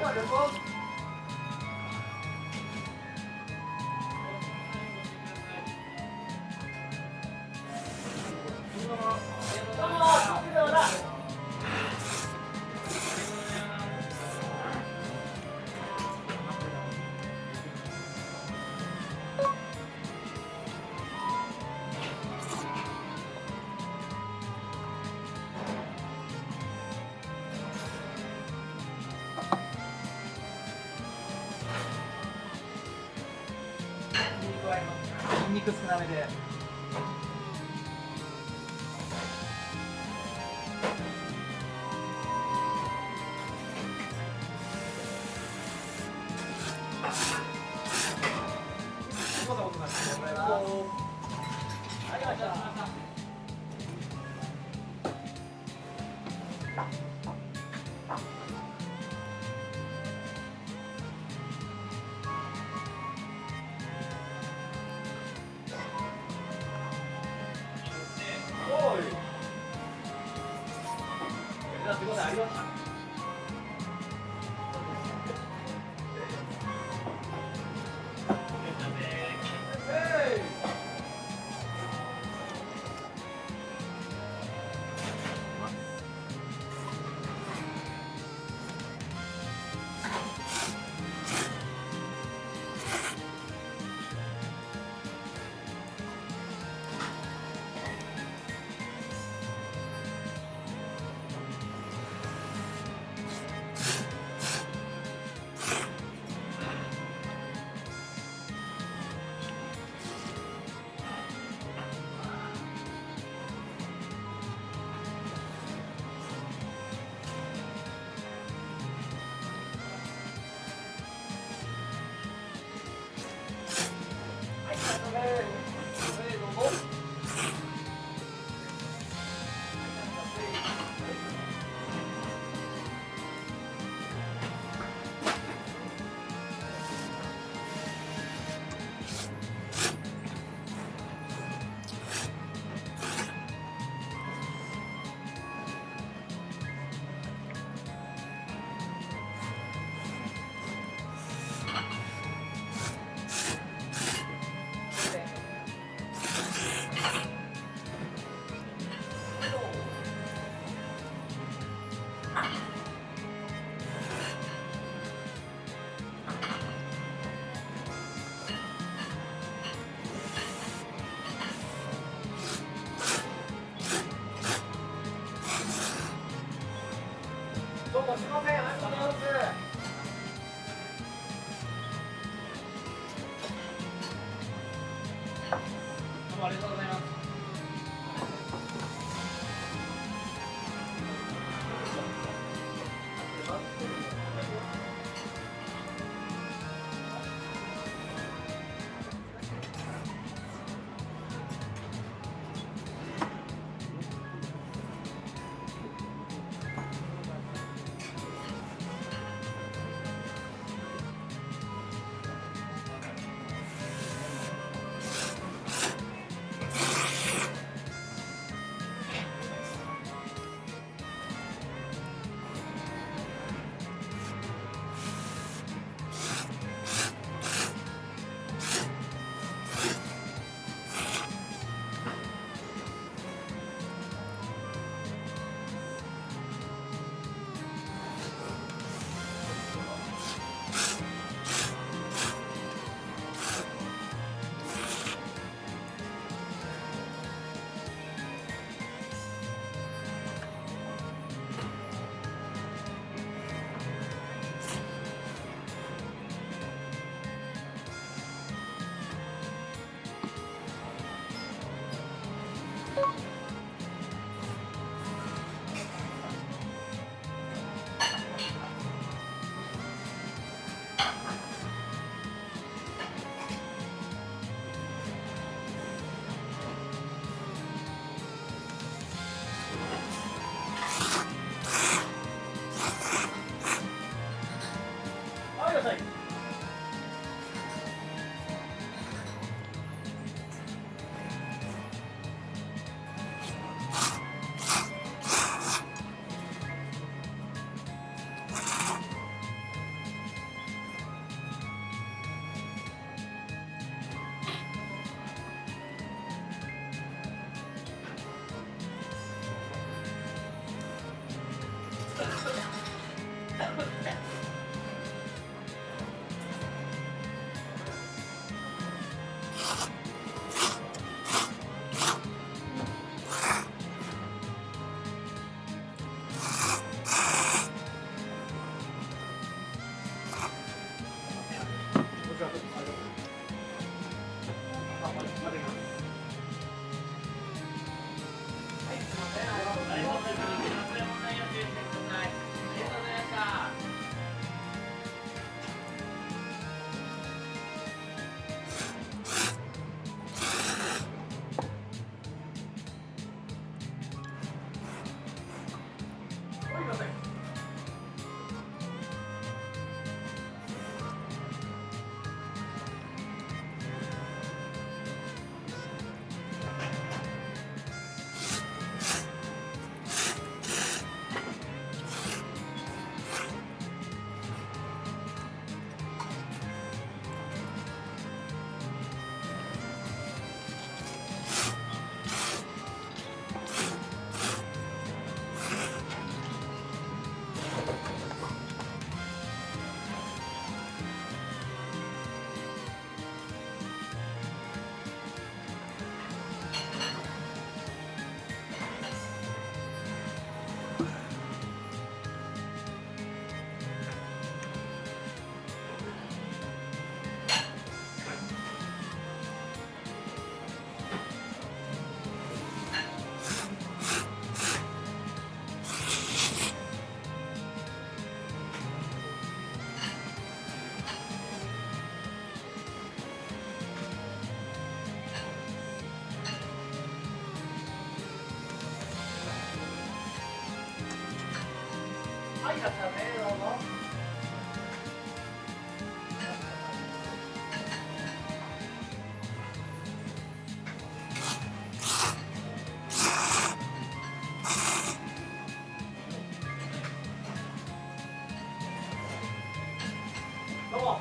要人工加えますニンニク少なめで。 그건 아니었다.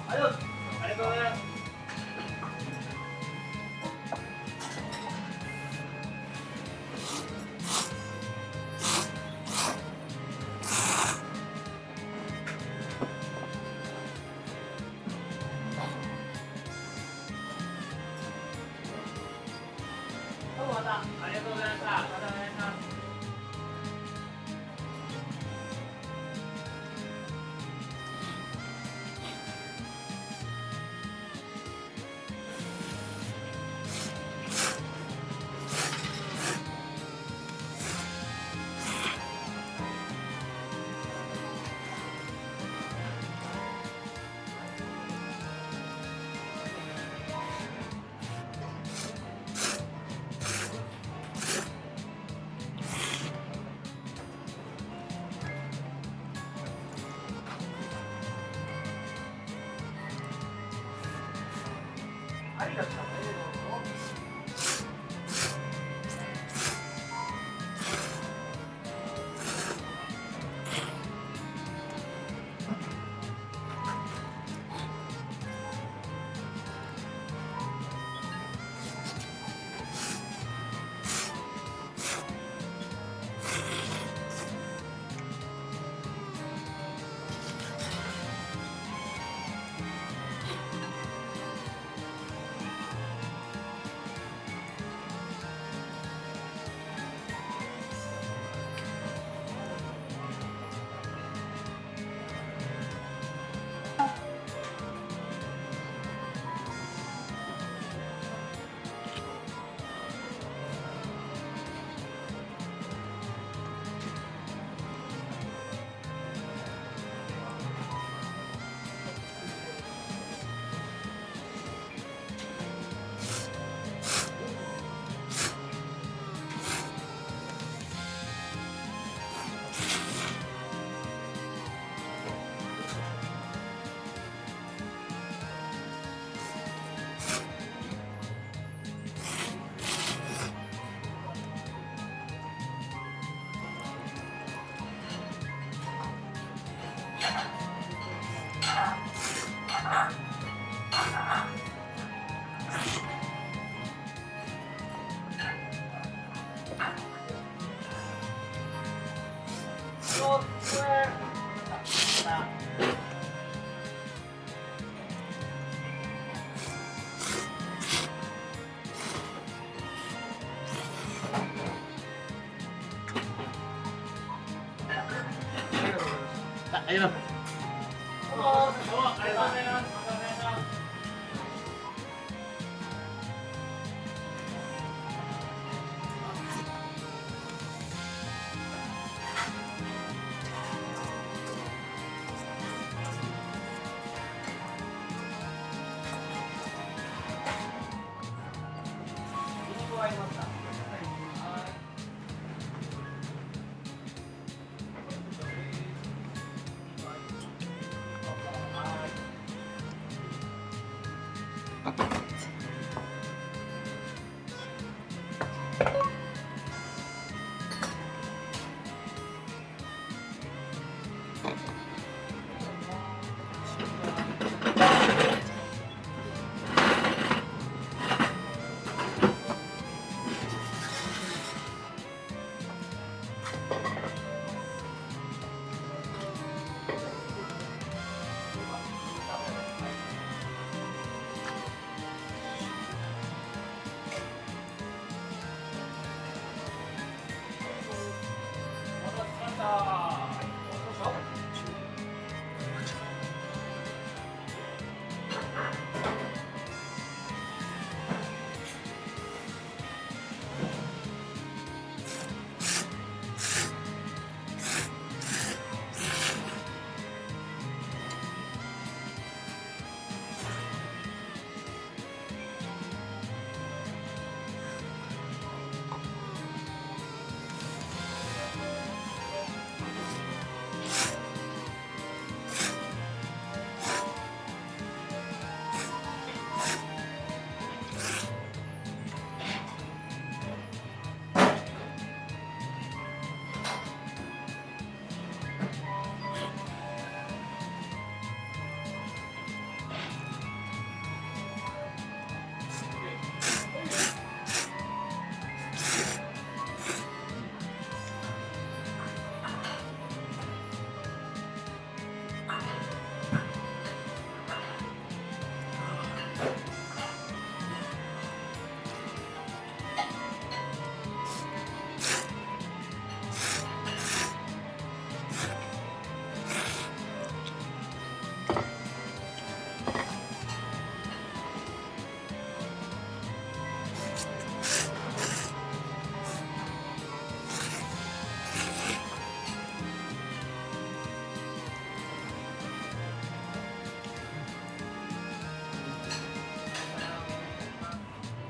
还有。ありがとうございます。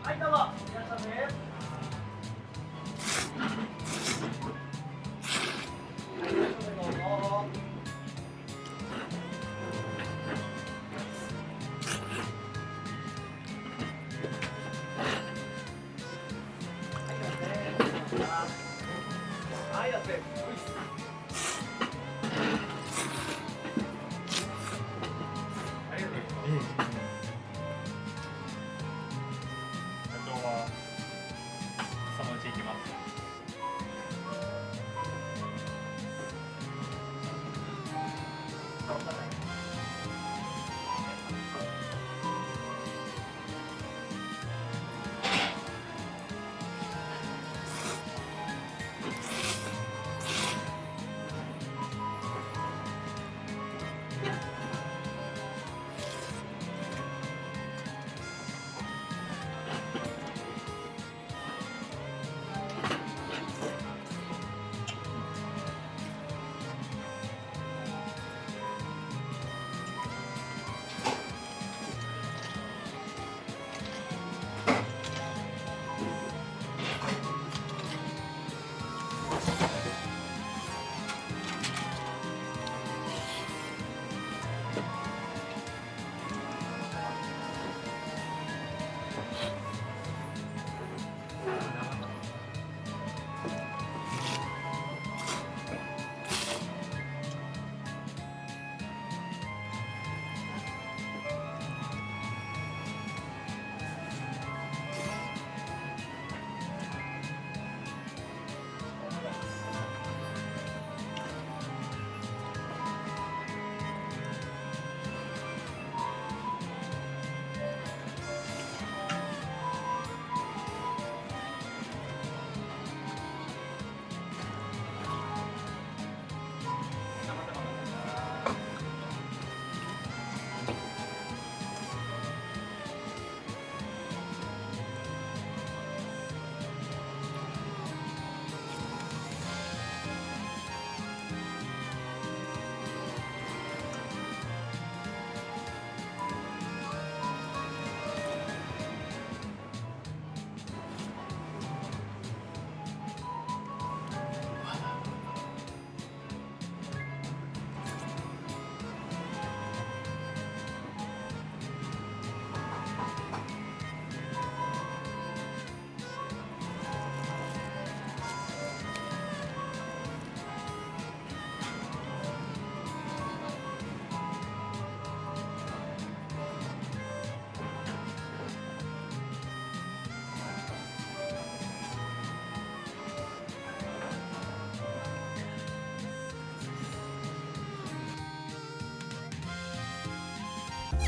はいどうも。いっしゃ